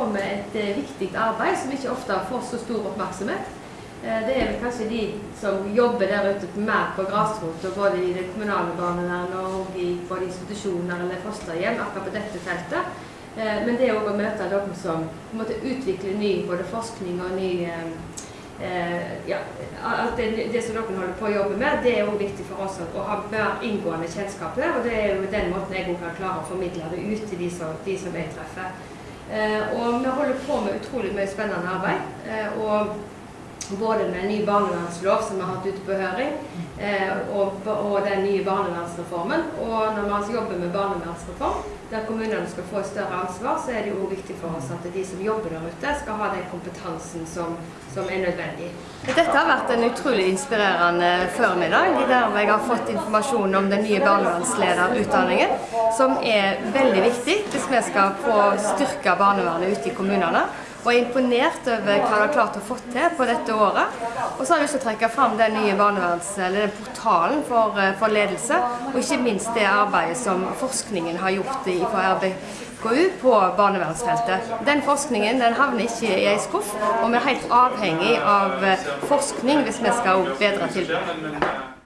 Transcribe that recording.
på med et eh, viktig arbeid som ikke ofte får så stor oppmerksomhet. Eh, Det er vel kanskje de som jobber der ute mer på grasrota, både i det kommunale barnevernet og i både institusjoner eller fosterhjem, akkurat på dette feltet. Eh, Men det også å møte dere som måte utvikler ny både forskning og ny ja, at det, det som dere holder på å jobbe med, det er òg viktig for oss å ha mer inngående kjennskap til. Og det er jo den måten jeg òg kan klare å formidle det ut til de som, de som jeg treffer. Eh, og vi holder på med utrolig mye spennende arbeid. Eh, og både med ny barnevernslov som vi har hatt ute på høring, eh, og, og den nye barnevernsreformen. Og når vi altså jobber med barnevernsreform, der kommunene skal få et større ansvar, så er det jo viktig for oss at de som jobber der ute, skal ha den kompetansen som, som er nødvendig. Dette har vært en utrolig inspirerende formiddag, der jeg har fått informasjon om den nye barnevernslederutdanningen, som er veldig viktig hvis vi skal få styrke barnevernet ute i kommunene og er imponert over hva de har klart å få til på dette året. Og så har jeg lyst til å trekke fram den nye barneverns, eller den portalen for, eh, for ledelse, og ikke minst det arbeidet som forskningen har gjort i RBKU på barnevernsfeltet. Den forskningen den havner ikke i ei skuff, og vi er helt avhengig av eh, forskning hvis vi skal bedre tilbudet.